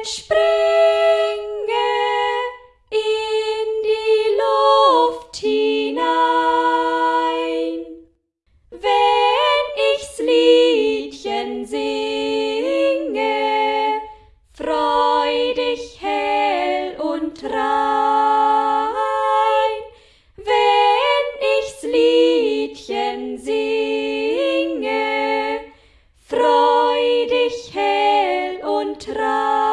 entspringe in die Luft hinein. Wenn ich's Liedchen singe, freudig hell und rein.